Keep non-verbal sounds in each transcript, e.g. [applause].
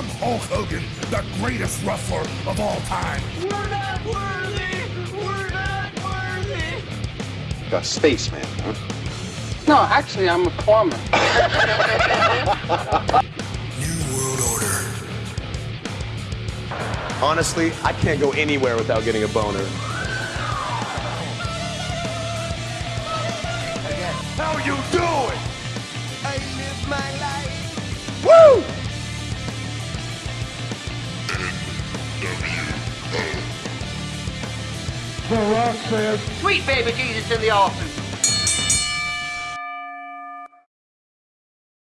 I'm Hulk Hogan, the greatest wrestler of all time. We're not worthy! We're not worthy! A spaceman, huh? No, actually, I'm a plumber. [laughs] New World Order. Honestly, I can't go anywhere without getting a boner. How you doing? Sweet baby Jesus in the office.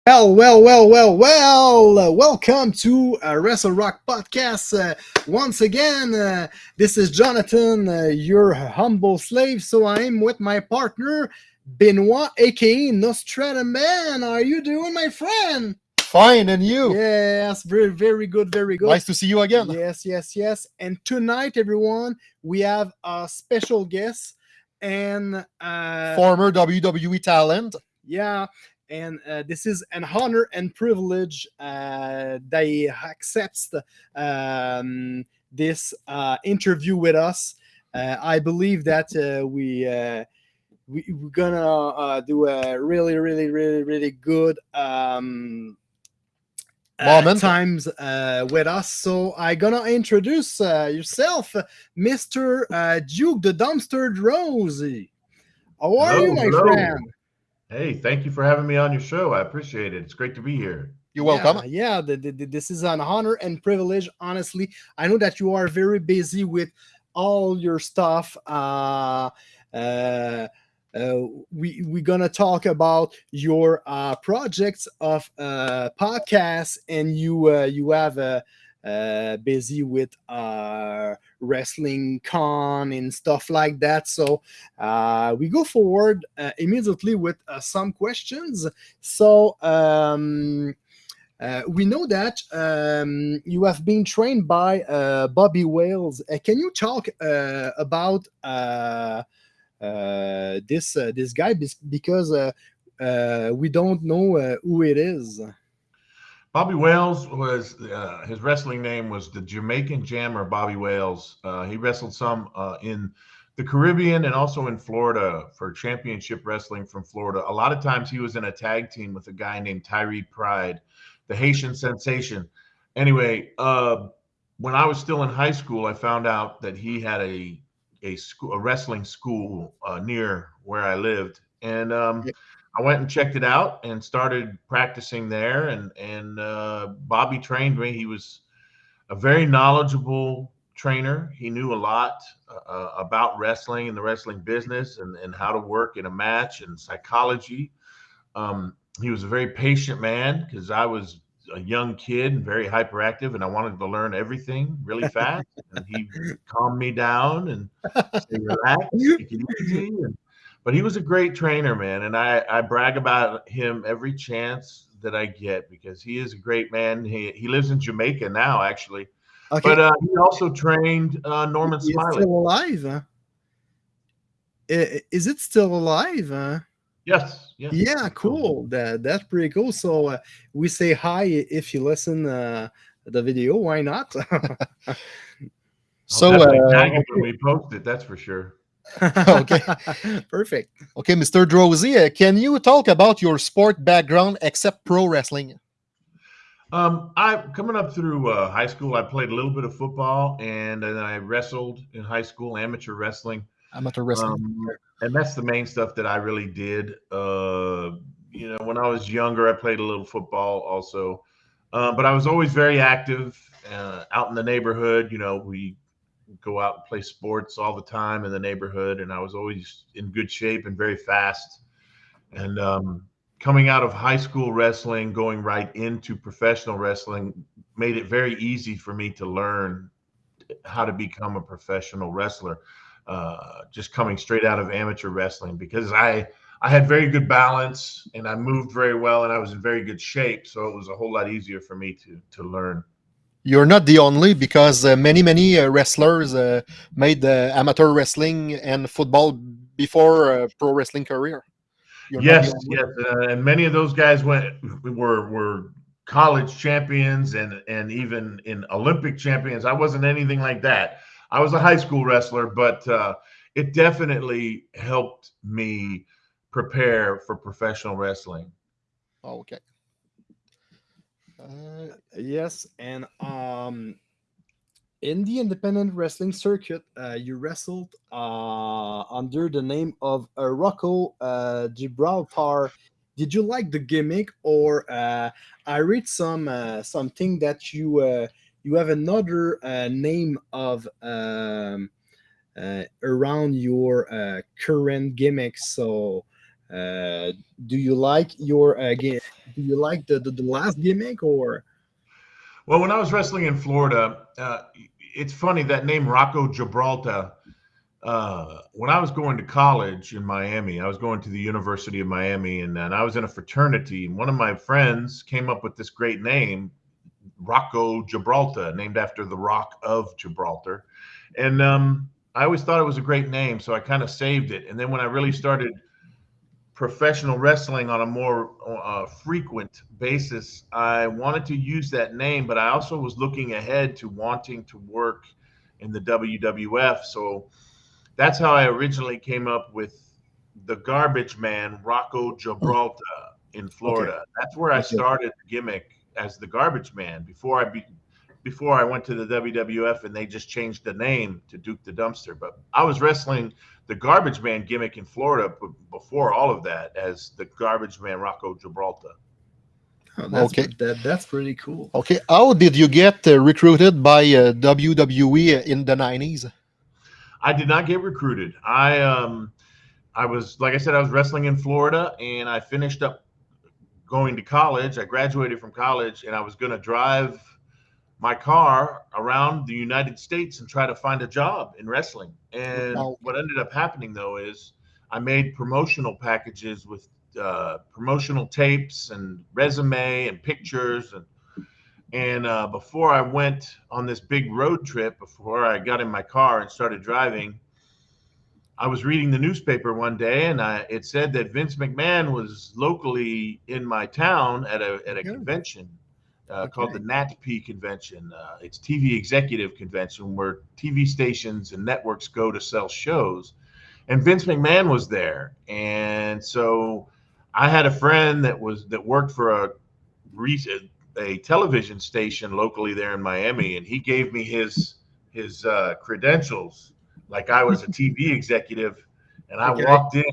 Well, well, well, well, well. Uh, welcome to uh, Wrestle Rock Podcast. Uh, once again, uh, this is Jonathan, uh, your humble slave. So I'm with my partner, Benoit, aka Nostradamus. How are you doing, my friend? Fine, and you? Yes, very, very good, very good. Nice to see you again. Yes, yes, yes. And tonight, everyone, we have a special guest, and uh, Former WWE talent. yeah, and uh, this is an honor and privilege uh, he accepts um, this uh, interview with us. Uh, I believe that uh, we. Uh, we, we're gonna uh, do a really, really, really, really good um, uh, times uh, with us. So I'm gonna introduce uh, yourself, Mister uh, Duke the Dumpster Droese. How are Hello, you, my hello. friend? Hey, thank you for having me on your show. I appreciate it. It's great to be here. You're welcome. Yeah, yeah the, the- the- this is an honor and privilege. Honestly, I know that you are very busy with all your stuff. Uh, uh, uh, we we're gonna talk about your uh, projects of uh, podcasts, and you uh, you have uh, uh, busy with uh, wrestling con and stuff like that. So uh, we go forward uh, immediately with uh, some questions. So. Um, uh, we know that um, you have been trained by uh, Bobby Wales. Uh, can you talk uh, about uh, this uh, this guy because uh, uh, we don't know uh, who it is? Bobby Wales was uh, his wrestling name was the Jamaican Jammer Bobby Wales. Uh, he wrestled some uh, in the Caribbean and also in Florida for championship wrestling from Florida. A lot of times he was in a tag team with a guy named Tyree Pride, the Haitian sensation. Anyway, uh, when I was still in high school, I found out that he had a a school, a wrestling school uh, near where I lived, and um, Yeah. I went and checked it out and started practicing there. And and uh, Bobby trained me. He was a very knowledgeable trainer. He knew a lot uh, uh, about wrestling and the wrestling business and, and how to work in a match and psychology. Um, he was a very patient man because I was a young kid and very hyperactive, and I wanted to learn everything really [laughs] fast. and he calmed me down and said, "Relax, [laughs] take it easy." And, but he was a great trainer, man, and I I brag about him every chance that I get because he is a great man. He he lives in Jamaica now, actually. Okay, But uh, he also trained uh, Norman Smiley. still alive? huh? Is it still alive? huh? Yes, yes. Yeah, cool. That that's pretty cool. So uh, we say hi if you listen uh, the video. Why not? [laughs] So, So uh, when we post it, that's for sure. [laughs] Okay. [laughs] Perfect. okay, Mr. Droese, uh, can you talk about your sport background except pro wrestling? Um, I coming up through uh, high school, I played a little bit of football, and then I wrestled in high school, amateur wrestling. Amateur wrestling. Um, and that's the main stuff that I really did. Uh, you know, when I was younger, I played a little football also, uh, but I was always very active uh, out in the neighborhood. You know, we go out and play sports all the time in the neighborhood, and I was always in good shape and very fast. And um, coming out of high school wrestling, going right into professional wrestling, made it very easy for me to learn how to become a professional wrestler uh, just coming straight out of amateur wrestling because I I had very good balance and I moved very well and I was in very good shape, so it was a whole lot easier for me to to learn. You're not the only because uh, many, many uh, wrestlers uh, made uh, amateur wrestling and football before uh, pro wrestling career. You're yes, yes, uh, and many of those guys went were were college champions and and even in Olympic champions. I wasn't anything like that. I was a high school wrestler, but uh, it definitely helped me prepare for professional wrestling. Okay. Uh, Yes, and um, in the independent wrestling circuit, uh, you wrestled uh, under the name of uh, Rocco uh, Gibraltar. Did you like the gimmick, or uh, I read some uh, something that you uh, you have another uh, name of um, uh, around your uh, current gimmick? So, uh, do you like your uh, do you like the, the the last gimmick or? Well, when I was wrestling in Florida, uh, it's funny that name Rocco Gibraltar. Uh, when I was going to college in Miami, I was going to the University of Miami, and, and I was in a fraternity. And one of my friends came up with this great name, Rocco Gibraltar, named after the Rock of Gibraltar. And um, I always thought it was a great name, so I kind of saved it. And then when I really started professional wrestling on a more uh, frequent basis, I wanted to use that name, but I also was looking ahead to wanting to work in the WWF. So that's how I originally came up with the Garbage Man, Rocco Gibraltar in Florida. That's where I started the gimmick as the Garbage Man before I be, before I went to the WWF and they just changed the name to Duke the Dumpster. But I was wrestling the Garbage Man gimmick in Florida b- before all of that as the Garbage Man Rocco Gibraltar. Oh, that's, Okay. that, that's pretty cool. okay. How did you get uh, recruited by uh, WWE in the 90s? I did not get recruited. I um I was like I said I was wrestling in Florida and I finished up going to college. I graduated from college and I was going to drive my car around the United States and try to find a job in wrestling. And Wow. what ended up happening though is I made promotional packages with uh, promotional tapes and resume and pictures and and uh, before I went on this big road trip, before I got in my car and started driving, I was reading the newspaper one day, and I, it said that Vince McMahon was locally in my town at a at a Good. convention uh, called the NATPE convention. Uh, it's TV executive convention where TV stations and networks go to sell shows, and Vince McMahon was there, and so I had a friend that was that worked for a re- a television station locally there in Miami, and he gave me his his uh, credentials like I was a TV executive, and I Okay. walked in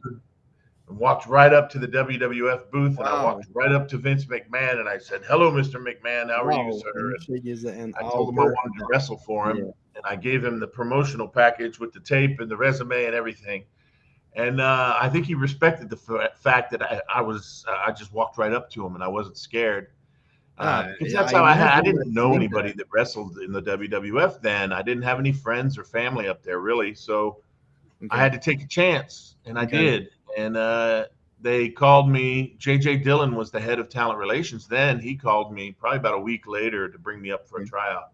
and walked right up to the WWF booth, and I walked right up to Vince McMahon, and I said, "Hello, Mr. McMahon. How are you, sir?" And Michig is an I told him I wanted to wrestle for him, Yeah. and I gave him the promotional package with the tape and the resume and everything. And uh, I think he respected the f- fact that I, I was I just walked right up to him and I wasn't scared. Uh, Ah, that's I how I had. I didn't know anybody that wrestled in the WWF then. I didn't have any friends or family up there really, so I had to take a chance, and I Okay. did. And uh, they called me. JJ Dillon was the head of talent relations then. He called me probably about a week later to bring me up for a tryout.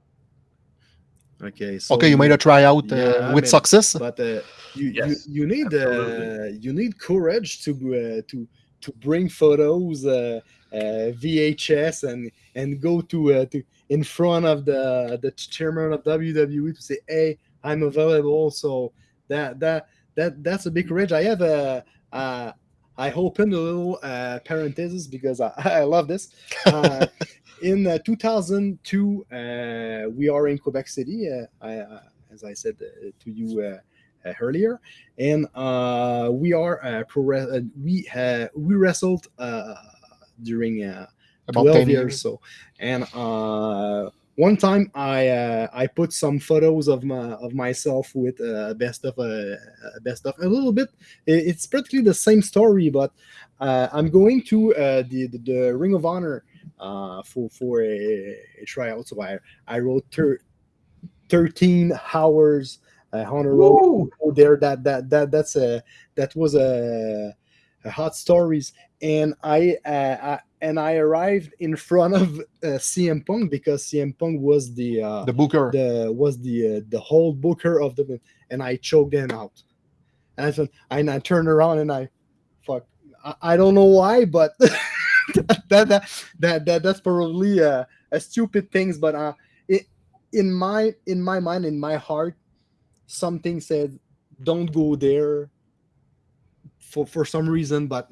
Okay, so okay, you made a tryout uh, Yeah, with man. success. but uh, you, Yes, you you need uh, you need courage to uh, to to bring photos uh, uh, VHS and and go to uh, to in front of the the chairman of WWE to say hey I'm available. So that that that that's a big courage I have a uh, I opened a little uh, parenthesis because I, [laughs] I love this. Uh, in uh, 2002 uh, we are in Quebec City I, as I said to you earlier, and uh, we are uh, pro uh, we uh, we wrestled uh, during uh, About 12 years so. And uh, one time I uh, I put some photos of my of myself with uh, best of uh, uh, best of a little bit. It's practically the same story but uh, I'm going to uh, the, the the Ring of Honor uh, for for a, a tryout. So I I wrote thir- 13 hours uh, a road there. That that that that's a that was a, a hot stories. And I, uh, I and I arrived in front of uh, CM Punk because CM Punk was the uh, the booker. the was the uh, the whole booker of the and I choked him out. And I, said- and I turned around and I fuck I, I don't know why but [laughs] that, that that that that's probably uh, a stupid things, but uh, it in my in my mind, in my heart, something said, "Don't go there." For for some reason, but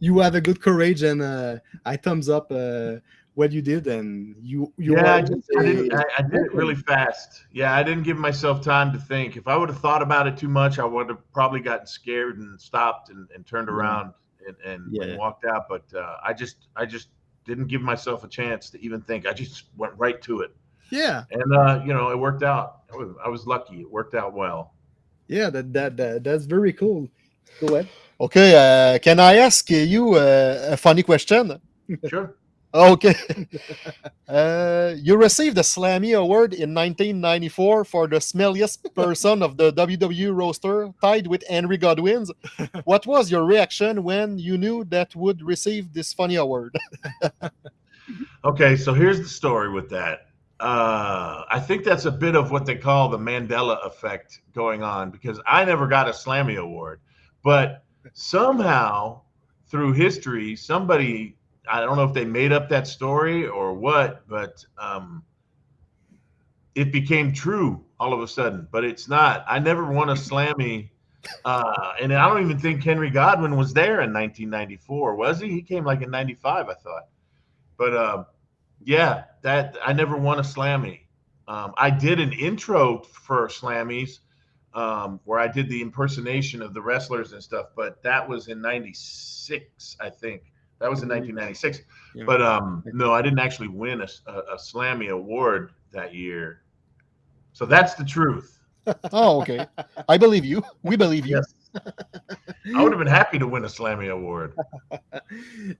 you have a good courage, and uh, I thumbs up uh, what you did, and you you yeah, I, just, I, didn't, I, I did it really fast. Yeah, I didn't give myself time to think. If I would have thought about it too much, I would have probably gotten scared and stopped and, and turned around and, and, Yeah. and walked out. But uh, I just I just didn't give myself a chance to even think. I just went right to it, yeah and uh, you know it worked out. I was, I was lucky. It worked out well. yeah that that, that that's very cool. Go ahead. Okay, uh, can I ask you uh, a funny question? Sure. [laughs] Okay. uh, you received the Slammy Award in 1994 for the smelliest person of the WWE roster, tied with Henry Godwinn's. [laughs] What was your reaction when you knew that would receive this funny award? [laughs] Okay, so here's the story with that. Uh, I think that's a bit of what they call the Mandela effect going on because I never got a Slammy Award, but somehow through history, somebody I don't know if they made up that story or what, but um, it became true all of a sudden. But it's not. I never won a Slammy. Uh, and I don't even think Henry Godwinn was there in 1994, was he? He came like in 95, I thought. But uh, yeah, that I never won a Slammy. Um, I did an intro for Slammies um, where I did the impersonation of the wrestlers and stuff, but that was in '96, I think. That was in 1996. Yeah. But um, no, I didn't actually win a, a, a Slammy award that year. So that's the truth. [laughs] oh, okay. I believe you. We believe you. Yes. [laughs] I would have been happy to win a Slammy award. [laughs] I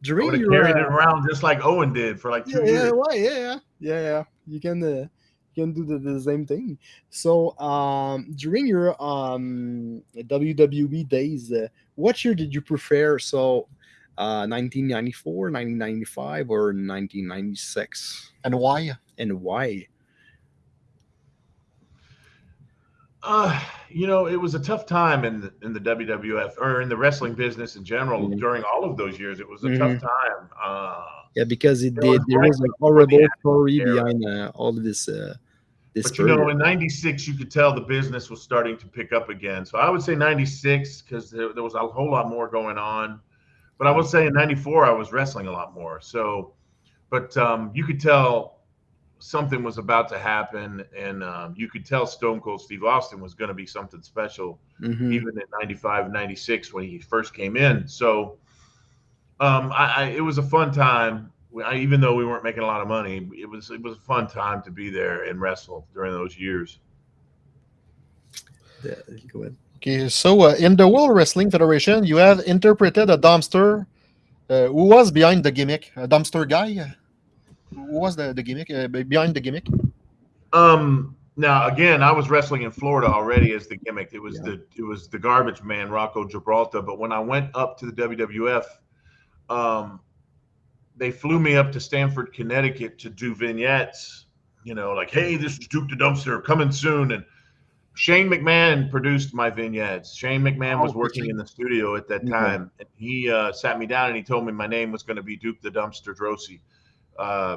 During would have your, carried it uh, around just like Owen did for like two yeah, yeah, years. why? Yeah, yeah, yeah, yeah. You can, uh, you can do the, the same thing. So, um, during your um WWE days, uh, what year did you prefer? So, uh, 1994, 1995, or 1996, And why? and why? Uh, you know, it was a tough time in the, in the WWF or in the wrestling business in general Mhm. during all of those years. It was a Mhm. tough time. Uh, Yeah, because it There did. was There was a horrible story behind uh, all of this. Uh, this but you know, in '96, you could tell the business was starting to pick up again. So I would say '96 because there, there was a whole lot more going on. But I would say in '94, I was wrestling a lot more. So, but um, you could tell something was about to happen, and um, you could tell Stone Cold Steve Austin was going to be something special. Mhm. even in 95 96 when he first came in so um I, I it was a fun time I, even though we weren't making a lot of money it was it was a fun time to be there and wrestle during those years Yeah, go ahead. Okay, so uh, in the World Wrestling Federation, you have interpreted a dumpster. Uh, who was behind the gimmick? A dumpster guy? Who was the, the gimmick? Uh, behind the gimmick? um now again i was wrestling in florida already as the gimmick it was Yeah. the it was the garbage man rocco gibraltar but when i went up to the wwf um they flew me up to Stamford, Connecticut to do vignettes, you know, like, hey, this is Duke the Dumpster coming soon. And Shane McMahon produced my vignettes. Shane McMahon was Oh, working in the studio at that time. And he uh, sat me down and he told me my name was going to be Duke the Dumpster Droese. Uh,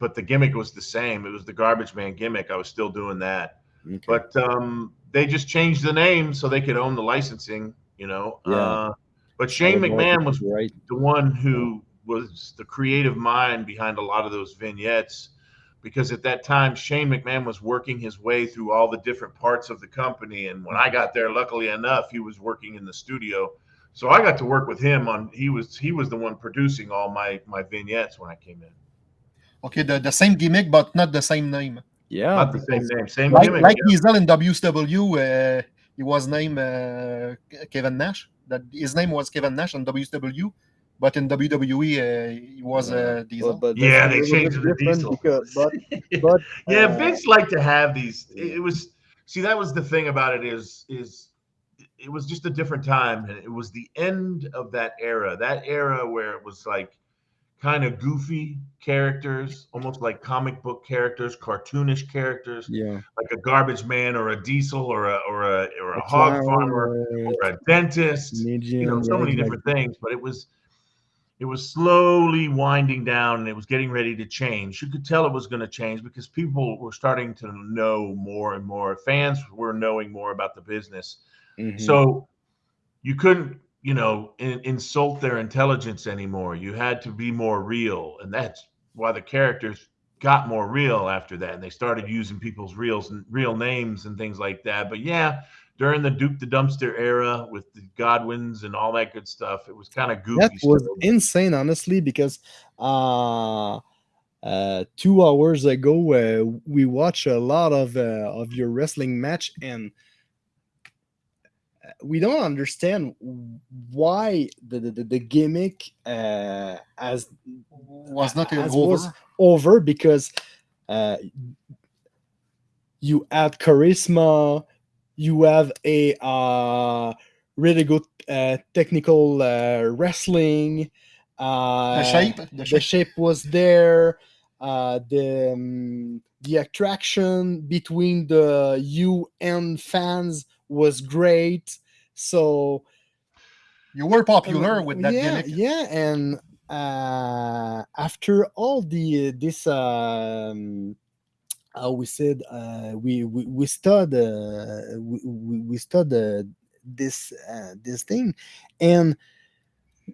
but the gimmick was the same. It was the garbage man gimmick. I was still doing that. Okay. But um, they just changed the name so they could own the licensing, you know. Yeah. Uh, but Shane McMahon was right. the one who was the creative mind behind a lot of those vignettes because at that time Shane McMahon was working his way through all the different parts of the company and when I got there luckily enough he was working in the studio so I got to work with him on he was he was the one producing all my my vignettes when I came in Okay, the, the same gimmick, but not the same name. Yeah. not the same name same Like, gimmick like yeah. Diesel in WCW, uh, he was named uh, Kevin Nash. That his name was Kevin Nash in WCW, but in WWE uh, he was uh, Diesel. But, but Yeah, they changed bit it to different Diesel. Because, but [laughs] but yeah, uh, Vince liked to have these. It, it was see that was the thing about it is is it was just a different time, and it was the end of that era. That era where it was like kind of goofy characters, almost like comic book characters, cartoonish characters, yeah, like a garbage man or a diesel or a or a or a, A hog farmer or a dentist. You know, so many different things, but it was it was slowly winding down and it was getting ready to change. You could tell it was going to change because people were starting to know more and more. Fans were knowing more about the business. Mhm. So you couldn't, you know, in, insult their intelligence anymore. You had to be more real, and that's why the characters got more real after that. And they started using people's reals and real names and things like that. But yeah, during the Duke the Dumpster era with the Godwinns and all that good stuff, it was kind of goofy. that was insane honestly because uh uh two hours ago uh, we watched a lot of uh, of your wrestling match and we don't understand why the the, the- the gimmick uh as Was not as over. was over because uh you add charisma you have a uh really good uh, technical uh, wrestling uh the shape. The the shape. shape was there uh the um, the attraction between the you and fans was great so You were popular um, with that yeah, gimmick. Yeah, and uh, after all the this um, how we said uh, we we we stud uh, we we, we stud uh, this uh, this thing, and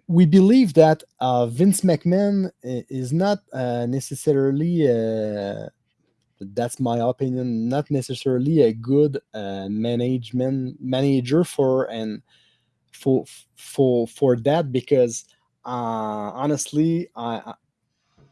we believe that uh, Vince McMahon is not uh, necessarily. Uh, that's my opinion. Not necessarily a good uh, management manager for and for for for that because uh honestly i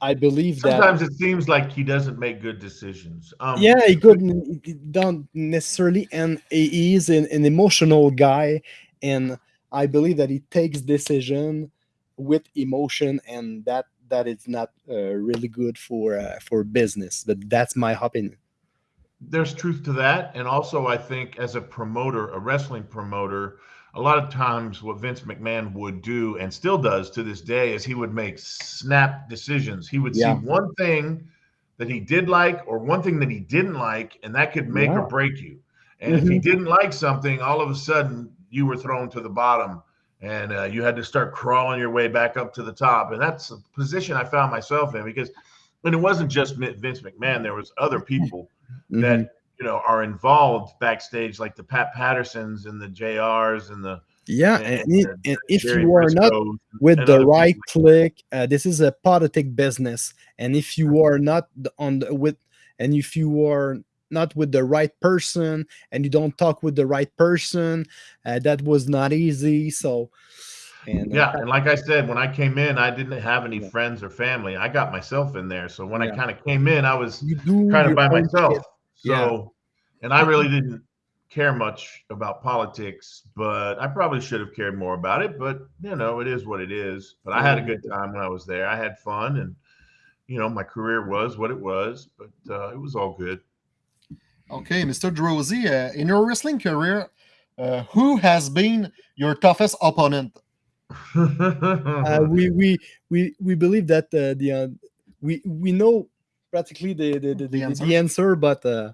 I- believe that Sometimes it seems like he doesn't make good decisions. Um, yeah he couldn't he don't necessarily and he is an, an emotional guy and i believe that he takes decision with emotion and that that is not uh, really good for uh, for business but that's my opinion there's truth to that and also i think as a promoter a wrestling promoter a lot of times what vince mcmahon would do and still does to this day is he would make snap decisions he would Yeah. see one thing that he did like or one thing that he didn't like and that could make Yeah. or break you and if he didn't like something all of a sudden you were thrown to the bottom and uh, you had to start crawling your way back up to the top and that's a position i found myself in because and it wasn't just vince mcmahon there was other people [laughs] Mhm. that you know are involved backstage, like the Pat Pattersons and the JRs and the yeah and- and, and and if you are not with the right people click uh, this is a politic business and if you are not on the with and if you are not with the right person and you don't talk with the right person uh, that was not easy so and uh, Yeah, and like I [laughs] said, when I came in, I didn't have any Yeah. friends or family. I got myself in there, so when I kind of came in, I was kind of by myself. shit. So, Yeah. and I really [laughs] didn't care much about politics, but I probably should have cared more about it. But you know, it is what it is. But I had a good time when I was there. I had fun, and you know, my career was what it was. But uh, it was all good. Okay, Mr. Droese, uh, in your wrestling career, uh, who has been your toughest opponent? [laughs] uh, we we we we believe that uh, the uh, we we know practically the the, the, the, answer? the answer but uh,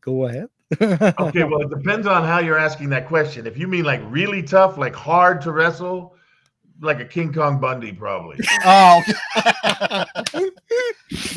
go ahead [laughs] okay, well, it depends on how you're asking that question. If you mean like really tough, like hard to wrestle, like a King Kong Bundy, probably. [laughs] Oh.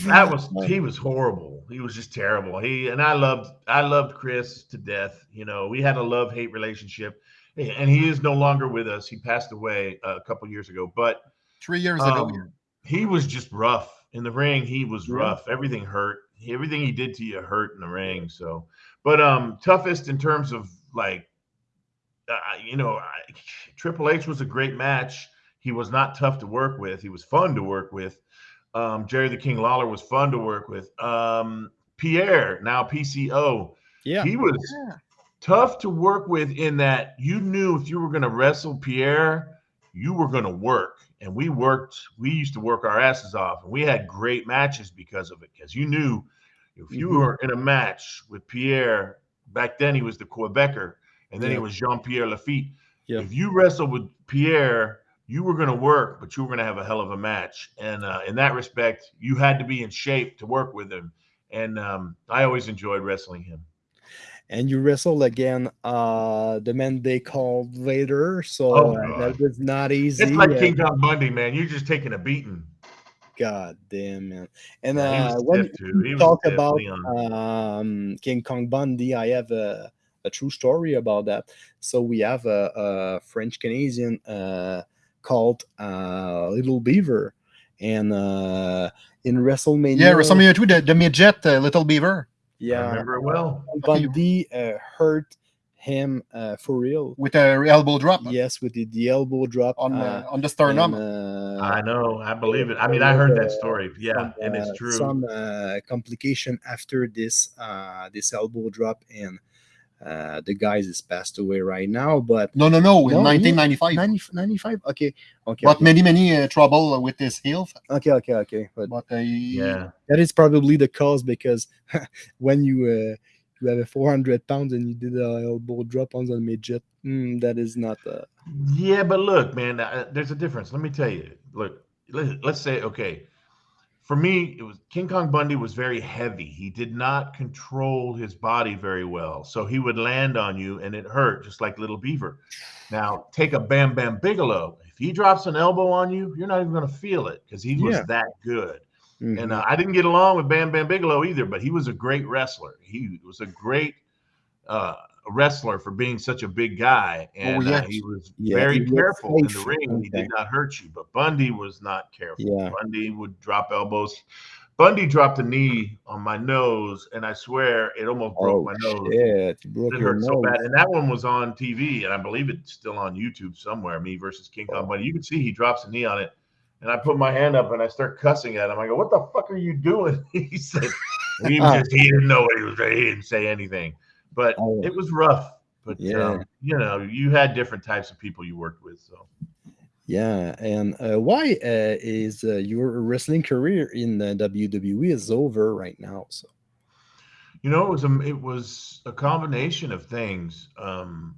That was he was horrible. He was just terrible. He and I loved I loved Chris to death. You know, we had a love hate relationship, and he is no longer with us. He passed away a couple years ago, but Three years ago. um, he was just rough in the ring. He was Yeah. rough. Everything hurt. Everything he did to you hurt in the ring. So, but um, toughest in terms of like, uh, you know, I, Triple H was a great match. He was not tough to work with. He was fun to work with. Um, Jerry the King Lawler was fun to work with. Um, Pierre, now PCO, yeah he was Yeah. tough to work with in that you knew if you were going to wrestle Pierre, you were going to work. And we worked, we used to work our asses off. And we had great matches because of it. Because you knew if you Mhm. were in a match with Pierre, back then he was the Quebecer, and then he was Jean Pierre Lafitte. Yeah. If you wrestled with Pierre, you were going to work, but you were going to have a hell of a match. And uh, in that respect, you had to be in shape to work with him. And um, I always enjoyed wrestling him. and you wrestled again uh the man they called Vader. So Oh, uh, that was not easy. It's like King Kong Bundy, man. You're just taking a beating. God damn man. And uh, when stiff, too. He you talk about um, King Kong Bundy, I have a, a true story about that. So we have a, a French Canadian uh, called uh, Little Beaver, and uh, in WrestleMania, Yeah, WrestleMania 2, the, the midget uh, Little Beaver I yeah, remember it well. Bundy uh, hurt him uh, for real. with a elbow drop Yes, with the, the elbow drop on, uh, uh, on the sternum. and, uh, I know. I believe it. I mean, I heard that story. Yeah, some, and uh, it's true. Some uh, complication after this uh, this elbow drop, and uh, the guys is passed away right now. But no, no, no, in No, 1995. 90, 95? Okay, okay, But okay, many, many uh, trouble with his health. okay, okay, okay. But But uh, yeah. that is probably the cause because [laughs] when you uh, you have a 400 pounds and you did a elbow drop on the midget, mm, that is not. Uh, Yeah, but look, man, uh, there's a difference. Let me tell you. Look, let, let's say, okay, for me, it was King Kong Bundy was very heavy. He did not control his body very well, so he would land on you and it hurt, just like Little Beaver. Now, take a Bam Bam Bigelow. If he drops an elbow on you, you're not even going to feel it because he was Yeah. that good. mhm. And uh, I didn't get along with Bam Bam Bigelow either, but he was a great wrestler. He was a great uh, wrestler for being such a big guy, and yes. uh, he was Yeah, very he careful in the ring. and He did not hurt you, but Bundy was not careful. Yeah. Bundy would drop elbows. Bundy dropped a knee on my nose, and I swear it almost broke oh my nose. Yeah, It hurt nose. so bad, and that one was on TV, and I believe it's still on YouTube somewhere. Me versus King Kong Bundy. You can see he drops a knee on it, and I put my hand up and I start cussing at him. I go, "What the fuck are you doing?" [laughs] he said, "He was [laughs] just he didn't know what he was. He didn't say anything." But Oh. it was rough. But Yeah. um, you know, you had different types of people you worked with, so Yeah, and uh, why uh, is uh, your wrestling career in the WWE is over right now? So you know it was a it was a combination of things. Um,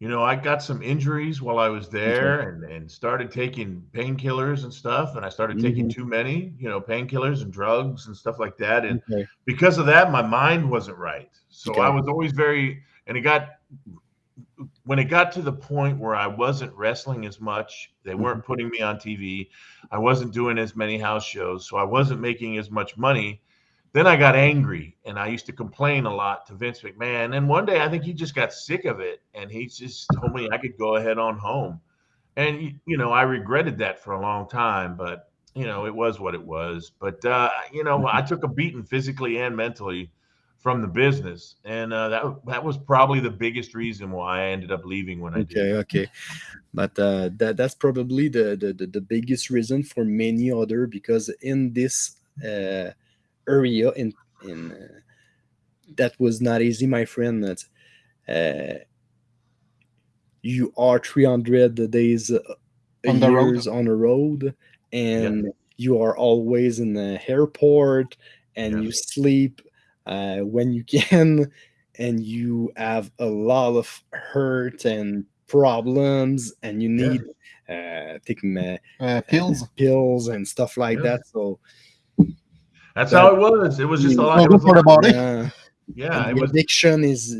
you know, I got some injuries while I was there, and and started taking painkillers and stuff, and I started taking Mhm. too many, you know, painkillers and drugs and stuff like that, and okay. because of that, my mind wasn't right. So Okay. I was always very, and it got when it got to the point where I wasn't wrestling as much, they Mm-hmm. weren't putting me on TV. I wasn't doing as many house shows, so I wasn't making as much money. Then I got angry and I used to complain a lot to Vince McMahon. And one day I think he just got sick of it and he just told me I could go ahead on home. And, you know, I regretted that for a long time, but, you know, it was what it was. But, uh, you know, I took a beating physically and mentally from the business. And uh, that, that was probably the biggest reason why I ended up leaving when I did. Okay, okay, but uh, that that's probably the, the the the biggest reason for many other because in this uh, area in in uh, that was not easy, my friend. That uh, you are 300 days uh, On the road. years on the road, and you are always in the airport, and Yeah. you sleep uh, when you [laughs] can, and you have a lot of hurt and problems, and you Yeah. need uh, taking uh, uh, pills. pills and stuff like Yeah. that. So That's how it was. It was just a lot. No It was a for the body. yeah, yeah, it the was addiction is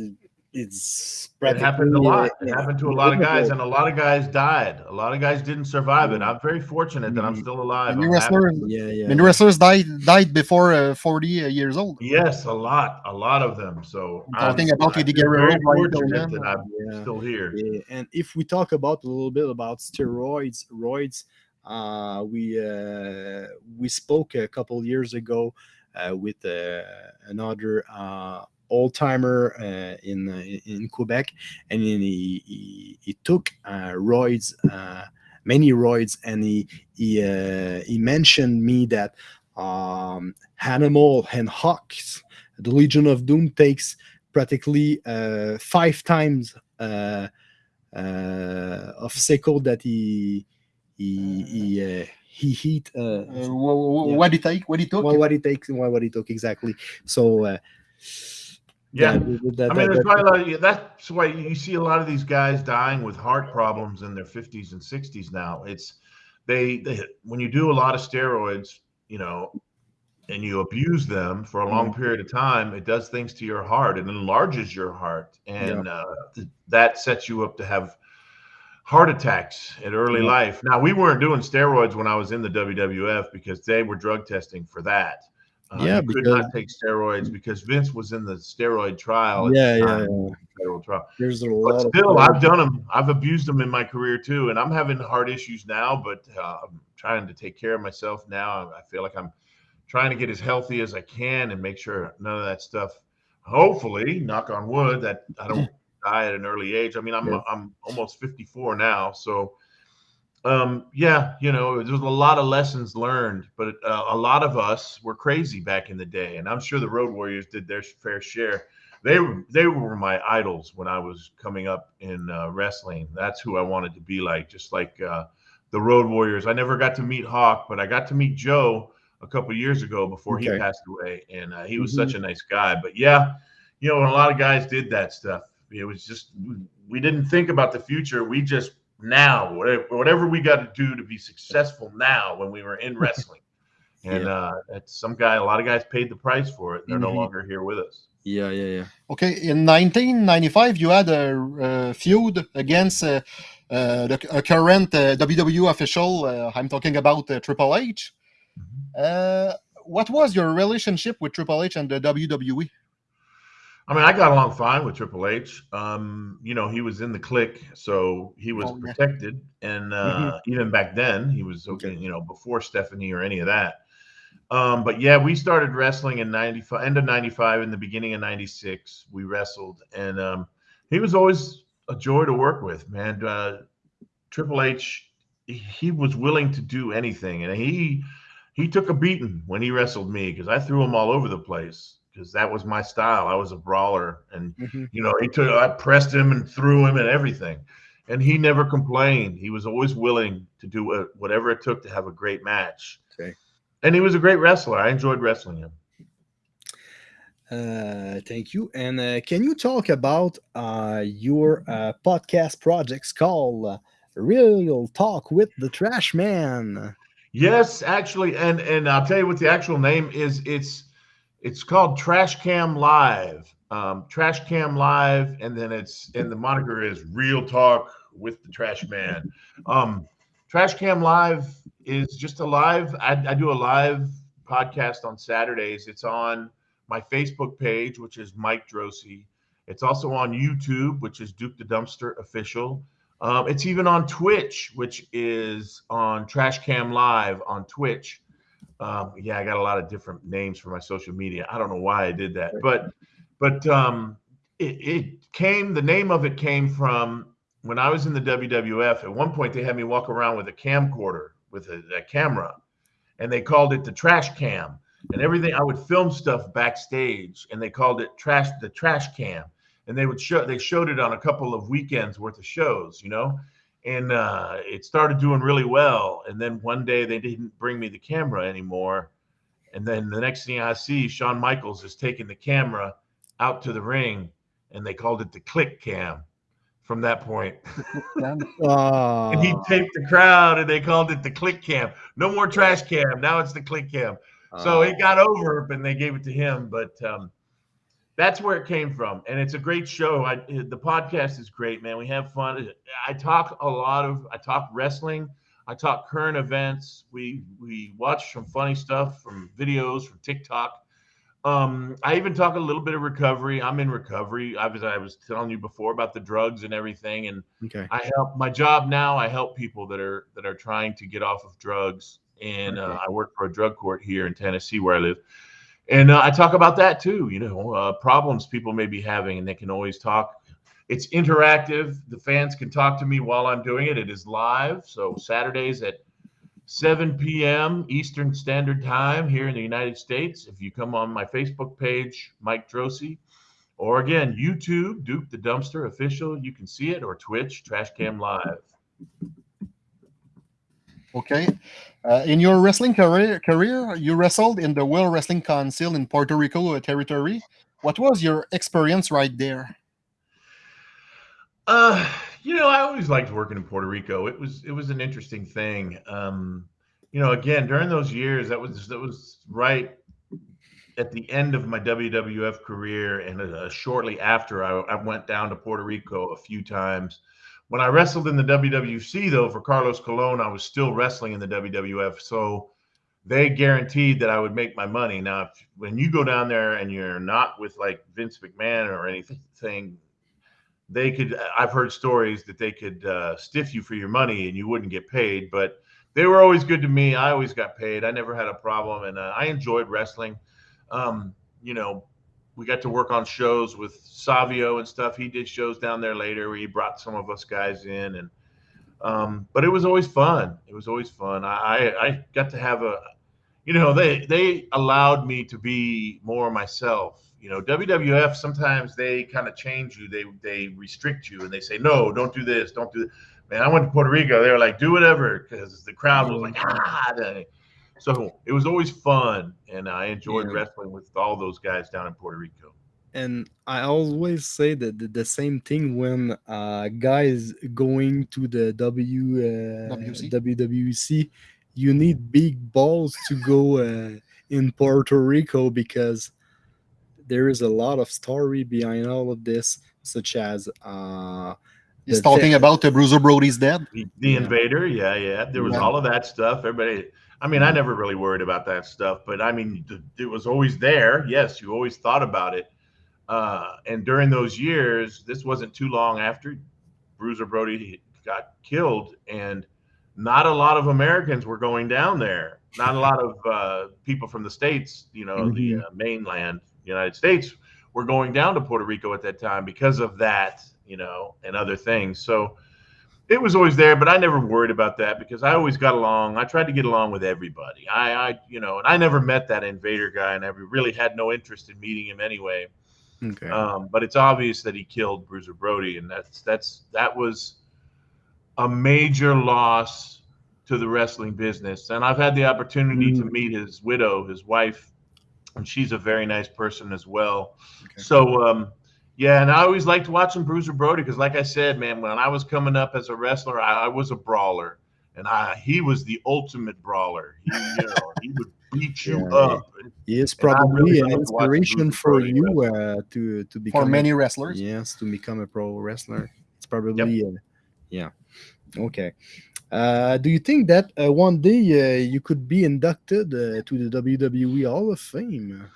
it's It happened a lot. It yeah, happened to a lot of guys, and a lot of guys died. A lot of guys didn't survive it. I'm very fortunate that I'm Mhm. still alive. Many I'm wrestlers, yeah, yeah. many wrestlers died died before uh, 40 uh, years old. Yes, a lot, a lot of them. So I'm talking about I Eddie feel Guerrero, very Brian fortunate Pillman. that I'm Yeah. still here. Yeah, and if we talk about a little bit about steroids, roids, we uh, we spoke a couple years ago uh, with uh, another uh, old timer uh, in uh, in Quebec, and he he, he took uh, roids, uh, many roids, and he he uh, he mentioned me that um, Animal and Hawks, the Legion of Doom takes practically uh, five times uh, uh, of Seiko that he he he uh, he heat uh, Uh, wha- wha- Yeah. What did he take? What he took? what, what he takes and what, what he took exactly. So uh, Yeah. that- that- I mean, that- there's probably a that- lot of, that's why you see a lot of these guys dying with heart problems in their 50s and 60s now. It's they, they when you do a lot of steroids, you know, and you abuse them for a long Mm-hmm. period of time, it does things to your heart. It enlarges your heart, and uh, th- that sets you up to have heart attacks at early Yeah. life. Now, we weren't doing steroids when I was in the WWF because they were drug testing for that. Uh, Yeah, you could not take steroids because Vince was in the steroid trial. Yeah, yeah, yeah. Federal trial. There's a But lot of still, I've done them. I've abused them in my career too, and I'm having heart issues now. But uh, I'm trying to take care of myself now. I feel like I'm trying to get as healthy as I can and make sure none of that stuff. Hopefully, knock on wood, that I don't [laughs] die at an early age. I mean, I'm Yeah. I'm almost 54 now, so um, yeah, you know, there's a lot of lessons learned, but uh, a lot of us were crazy back in the day, and I'm sure the Road Warriors did their fair share they were they were my idols when I was coming up in uh, wrestling. That's who I wanted to be like, just like uh, the Road Warriors. I never got to meet Hawk, but I got to meet Joe a couple years ago before he passed away, and uh, he was Mhm. such a nice guy. But yeah, you know, a lot of guys did that stuff. It was just we- we didn't think about the future. We just now whatever, whatever we got to do to be successful now when we were in [laughs] wrestling. And uh, that's some guy, a lot of guys paid the price for it. They're no Mhm. longer here with us. Yeah, yeah, yeah. Okay, in 1995, you had a, uh feud against uh, uh, the a current uh, WWE official. Uh, I'm talking about uh, Triple H. Uh, what was your relationship with Triple H and the? WWE? I mean, I got along fine with Triple H. Um, you know, he was in the clique, so he was Oh, yeah. protected. And uh, even back then, he was okay, Okay. you know, before Stephanie or any of that. Um, but yeah, we started wrestling in 95, end of 95, in the beginning of 96. We wrestled, and um, he was always a joy to work with, man. Uh, Triple H, he was willing to do anything, and he he took a beating when he wrestled me because I threw him all over the place because that was my style. I was a brawler, and Mhm. you know, he took I pressed him and threw him and everything, and he never complained. He was always willing to do wha- whatever it took to have a great match. Okay. And he was a great wrestler. I enjoyed wrestling him. Uh, thank you. And uh, can you talk about uh, your uh, podcast projects called uh, Real Talk with the Trash Man? Yes, actually, and and I'll tell you what the actual name is. It's it's called Trash Cam Live. Um, Trash Cam Live, and then it's and the moniker is Real Talk with the Trash Man. Um, Trash Cam Live is just a live. I, I do a live podcast on Saturdays. It's on my Facebook page, which is Mike Droese. It's also on YouTube, which is Duke the Dumpster Official. Um, it's even on Twitch, which is on Trash Cam Live on Twitch. Um, yeah, I got a lot of different names for my social media. I don't know why I did that, but but um, it, it came. The name of it came from when I was in the WWF. At one point, they had me walk around with a camcorder with a, a camera, and they called it the Trash Cam. And everything I would film stuff backstage, and they called it trash the Trash Cam and they would show they showed it on a couple of weekends worth of shows you know and uh, it started doing really well and then one day they didn't bring me the camera anymore and then the next thing i see shawn michaels is taking the camera out to the ring and they called it the click cam from that point. [laughs] Uh, and he taped the crowd and they called it the click cam. No more trash cam now it's the click cam. So it got over and they gave it to him but um, that's where it came from and it's a great show. I, the podcast is great man. We have fun. I talk a lot of i talk wrestling. I talk current events. We we watch some funny stuff from videos from tiktok. Um, i even talk a little bit of recovery. I'm in recovery. I was i was telling you before about the drugs and everything and okay. I help my job now. I help people that are that are trying to get off of drugs, and uh, I work for a drug court here in Tennessee where I live, and uh, I talk about that too. You know, uh, problems people may be having, and they can always talk. It's interactive. The fans can talk to me while I'm doing it. It is live, so Saturdays at 7 p.m. Eastern Standard Time here in the United States. If you come on my Facebook page, Mike Droese, or again, YouTube, Duke the Dumpster Official, you can see it, or Twitch, Trash Cam Live. Okay. Uh, in your wrestling career, career, you wrestled in the World Wrestling Council in Puerto Rico territory. What was your experience right there? Uh, you know, I always liked working in Puerto Rico. It was it was an interesting thing. Um, you know, again, during those years, that was that was right at the end of my WWF career, and uh, shortly after, I, I went down to Puerto Rico a few times. When I wrestled in the WWC, though, for Carlos Colon, I was still wrestling in the WWF. So they guaranteed that I would make my money. Now, if, when you go down there and you're not with like Vince McMahon or anything, they could. I've heard stories that they could uh, stiff you for your money and you wouldn't get paid. But they were always good to me. I always got paid. I never had a problem, and uh, I enjoyed wrestling. Um, you know, we got to work on shows with Savio and stuff. He did shows down there later where he brought some of us guys in, and um, but it was always fun. It was always fun. I, I got to have a, you know, they they allowed me to be more myself. You know, WWF sometimes they kind of change you. They they restrict you and they say no, don't do this, don't do. This. Man, I went to Puerto Rico. They were like, do whatever, because the crowd was like, ah. So it was always fun, and I enjoyed Yeah. wrestling with all those guys down in Puerto Rico. and I always say that the, the same thing when uh, guys going to the W uh, WC? WWC, you need big balls to go uh, in Puerto Rico because there is a lot of story behind all of this, such as uh, He's talking about the Bruiser Brody's dead. The, the Yeah. invader, yeah, yeah. There was Yeah. all of that stuff. Everybody, I mean, I never really worried about that stuff, but I mean, it was always there. Yes, you always thought about it. Uh, and during those years, this wasn't too long after Bruiser Brody got killed, and not a lot of Americans were going down there. Not a lot of uh, people from the states, you know, the uh, mainland United States, were going down to Puerto Rico at that time because of that, you know, and other things. So it was always there, but I never worried about that because I always got along. I tried to get along with everybody. I, I you know, and I never met that invader guy, and I really had no interest in meeting him anyway. okay. Um, but it's obvious that he killed Bruiser Brody, and that's that's that was a major loss to the wrestling business. And I've had the opportunity to meet his widow, his wife, and she's a very nice person as well. So um, yeah, and I always liked watching Bruiser Brody because, like I said, man, when I was coming up as a wrestler, I, I was a brawler, and I he was the ultimate brawler. He, you know, he would beat you Yeah, up. he is probably really an inspiration for Brody you uh, to to become For a- many wrestlers. Yes, to become a pro wrestler. It's probably uh, yeah. Okay. Uh, do you think that uh, one day uh, you could be inducted uh, to the WWE Hall of Fame?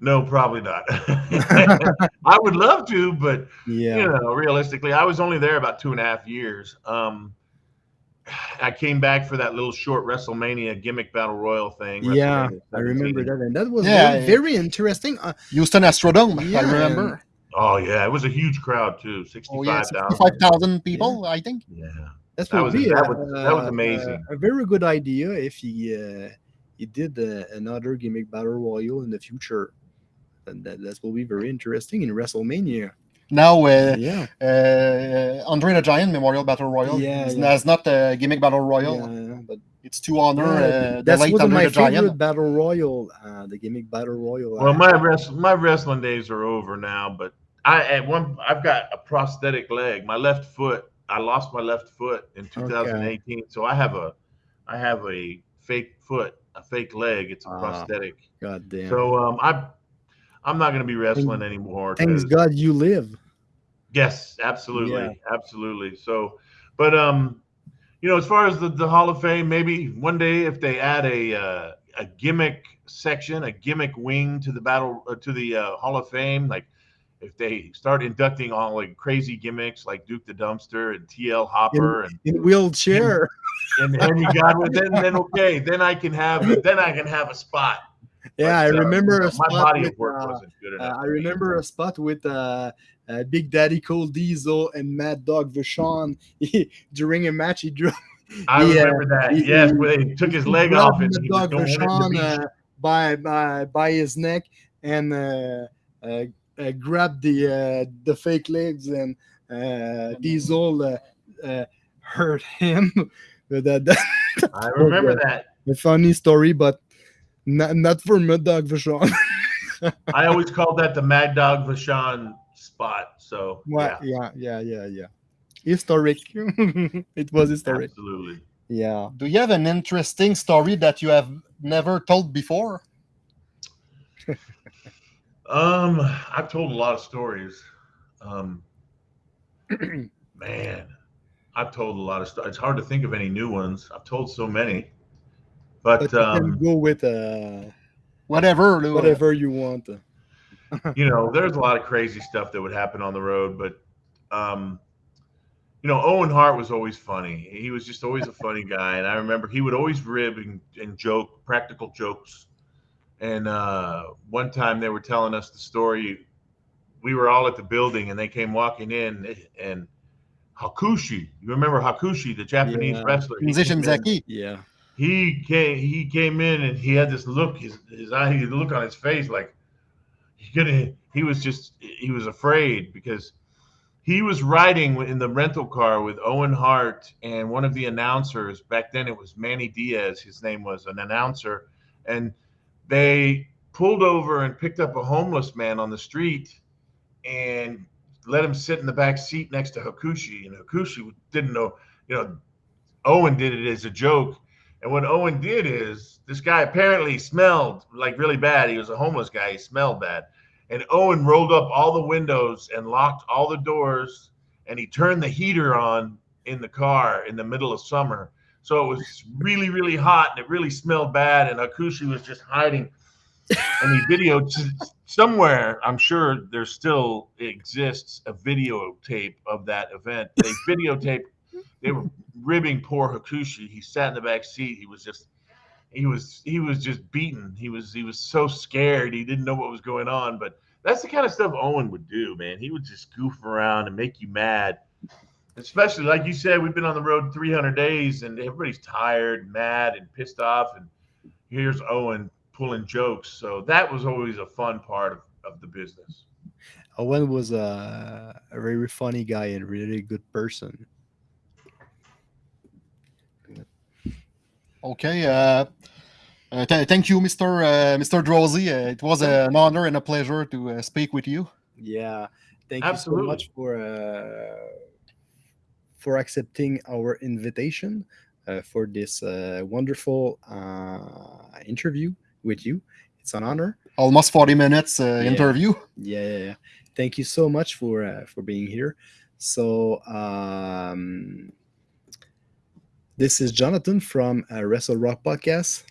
No, probably not. [laughs] [laughs] I would love to, but Yeah. you know, realistically, I was only there about two and a half years. Um, I came back for that little short WrestleMania gimmick battle royal thing. Yeah, I remember that, and that was Yeah, very, yeah. very interesting. Uh, Houston Astrodome, Yeah, I remember. Oh yeah, it was a huge crowd too, Oh, yeah, sixty-five thousand. 65,000 people, I think. Yeah, That's That was- be that a, was- that was a- amazing. A, very good idea if he uh, he did uh, another gimmick battle royal in the future. And that that will be very interesting in WrestleMania. Now, uh, yeah, uh, Andre the Giant Memorial Battle Royal. Yeah, it's, yeah. it's not a gimmick battle royal. yeah, but It's to honor yeah, uh, the that's late one of Andre my favorite battle royal. Uh, the gimmick battle royal. Well, uh, my rest, my wrestling days are over now, but I at one I've got a prosthetic leg. My left foot, I lost my left foot in 2018, so I have a I have a fake foot, a fake leg. It's a Ah, prosthetic. God damn. So um, I I'm not going to be wrestling anymore. Thanks God you live. Yes, absolutely, Yeah. absolutely. So, but um, you know, as far as the, the Hall of Fame, maybe one day if they add a uh, a gimmick section, a gimmick wing to the battle uh, to the uh, Hall of Fame, like if they start inducting all like crazy gimmicks like Duke the Dumpster and TL Hopper and In wheelchair. and Henry Godwinn, then then okay, then I can have then I can have a spot. Yeah, I But, uh, remember know, a my spot body with, of work uh, wasn't good Uh, enough. I for me. remember a spot with uh, uh, Big Daddy Cool Diesel and Mad Dog Vachon [laughs] during a match. He drew I he, uh, remember that. he- yes, where they took his leg off and Mad he Dog Vachon uh, by, by by his neck and uh, uh, uh, grabbed the uh, the fake legs and uh, Diesel uh, uh, hurt him. [laughs] That, that I remember that. a funny story, but not, not for Mad Dog Vachon. [laughs] I always called that the Mad Dog Vachon spot. So Well, yeah, yeah, yeah, yeah, yeah. Historic. [laughs] it was historic. absolutely. Yeah. Do you have an interesting story that you have never told before? [laughs] Um, I've told a lot of stories. Um, [clears throat] man, I've told a lot of stories. It's hard to think of any new ones. I've told so many, but, But you can um, go with uh, Whatever. là. whatever you want. you know, there's a lot of crazy stuff that would happen on the road, but um, you know, Owen Hart was always funny. He was just always a funny guy, and I remember he would always rib and, and joke, practical jokes. And uh, one time they were telling us the story. We were all at the building, and they came walking in, and Hakushi. You remember Hakushi, the Japanese Yeah. wrestler? Musician came Zaki. Yeah. He came he came in and he had this look his his eye look on his face like he gonna he was just he was afraid because he was riding in the rental car with Owen Hart and one of the announcers. Back then it was Manny Diaz his name was an announcer. And they pulled over and picked up a homeless man on the street and let him sit in the back seat next to Hakushi. And Hakushi didn't know you know Owen did it as a joke and what Owen did is this guy apparently smelled like really bad. He was a homeless guy. He smelled bad. And Owen rolled up all the windows and locked all the doors and he turned the heater on in the car in the middle of summer. So it was really, really hot and it really smelled bad. And Hakushi was just hiding. And he videoed [laughs] somewhere, I'm sure there still exists a videotape of that event. They [laughs] videotaped, they were ribbing poor Hakushi. He sat in the back seat. He was just he was he was just beaten. He was he was so scared. He didn't know what was going on. But that's the kind of stuff Owen would do, man. He would just goof around and make you mad. Especially like you said, we've been on the road 300 days and everybody's tired, mad, and pissed off. And here's Owen pulling jokes. So that was always a fun part of, of the business. Owen was a, a very funny guy and really good person. Okay. Uh, uh, th- thank you, Mr. Uh, Mr. Droese. Uh, it was an honor and a pleasure to uh, speak with you. Yeah. Thank Absolutely. you so much for uh, for accepting our invitation uh, for this uh, wonderful uh, interview with you. It's an honor. Almost 40 minutes uh, Yeah. interview. Yeah, yeah, yeah. Thank you so much for uh, for being here. So um, this is Jonathan from uh, Wrestle Rock Podcast.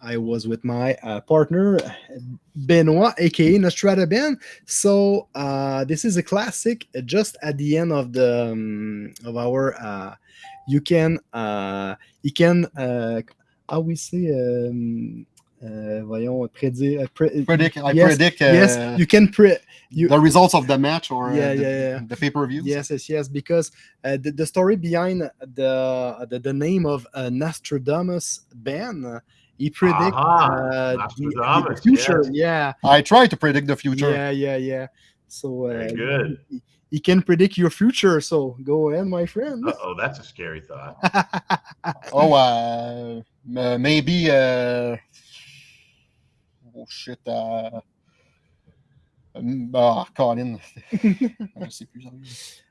I was with my uh, partner Benoit, aka Nostrada Ben. So uh, this is a classic. uh, Just at the end of the um, of our, uh, you can uh, you can uh, how we say um, uh, voyons prédire. uh, pre- Predict, I Yes, predict uh, yes, you can predict You, the results of the match or uh, Yeah, the, yeah, yeah. the pay-per-view. Yes, yes, yes. Because uh, the, the story behind the the, the name of uh, Nostradamus Ben, he predict Aha, uh, the- the, future. yes. Yeah, I try to predict the future. yeah, yeah, yeah. So uh, Very good. He, he can predict your future. So go ahead, my friend. Uh oh, that's a scary thought. [laughs] Oh, uh, m- maybe. Oh shit. Uh, um, ah, Colin. [laughs] Je sais plus.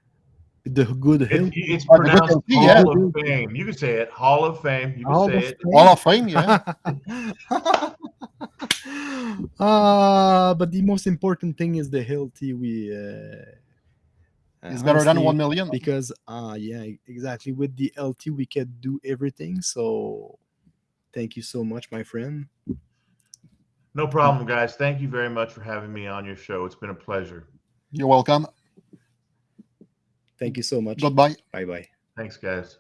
the good hill. It, it's Oh, the good yeah. Hall of Fame. You can say it. Hall of Fame. You can Hall say of it. Fame. Hall of Fame, yeah. [laughs] uh, but the most important thing is the healthy we uh, It's better than 1 million. because uh yeah exactly with the lt we can do everything so thank you so much my friend No problem, guys. Thank you very much for having me on your show. It's been a pleasure. You're welcome. thank you so much Goodbye. bye bye Thanks, guys.